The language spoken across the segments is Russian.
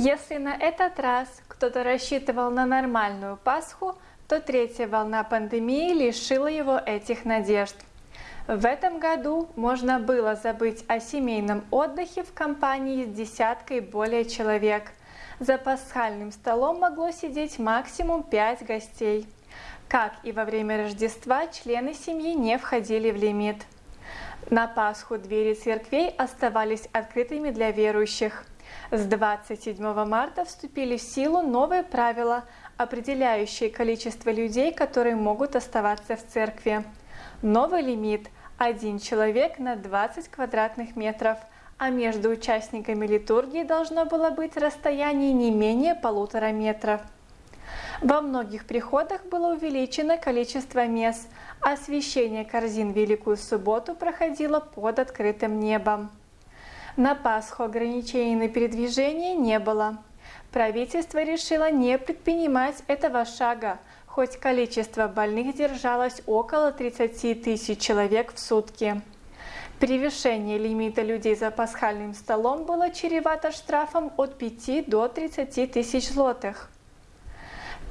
Если на этот раз кто-то рассчитывал на нормальную Пасху, то третья волна пандемии лишила его этих надежд. В этом году можно было забыть о семейном отдыхе в компании с десяткой более человек. За пасхальным столом могло сидеть максимум 5 гостей. Как и во время Рождества, члены семьи не входили в лимит. На Пасху двери церквей оставались открытыми для верующих. С 27 марта вступили в силу новые правила, определяющие количество людей, которые могут оставаться в церкви. Новый лимит – один человек на 20 квадратных метров, а между участниками литургии должно было быть расстояние не менее полутора метров. Во многих приходах было увеличено количество мест, а освещение корзин Великую Субботу проходило под открытым небом. На Пасху ограничений на передвижение не было. Правительство решило не предпринимать этого шага, хоть количество больных держалось около 30 тысяч человек в сутки. Превышение лимита людей за пасхальным столом было чревато штрафом от 5 до 30 тысяч злотых.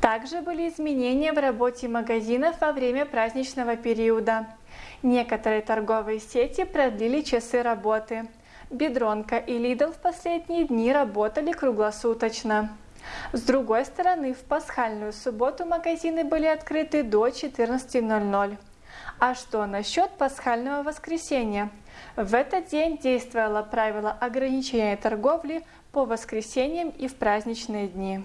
Также были изменения в работе магазинов во время праздничного периода. Некоторые торговые сети продлили часы работы. Бедронка и Lidl в последние дни работали круглосуточно. С другой стороны, в пасхальную субботу магазины были открыты до 14.00. А что насчет пасхального воскресенья? В этот день действовало правило ограничения торговли по воскресеньям и в праздничные дни.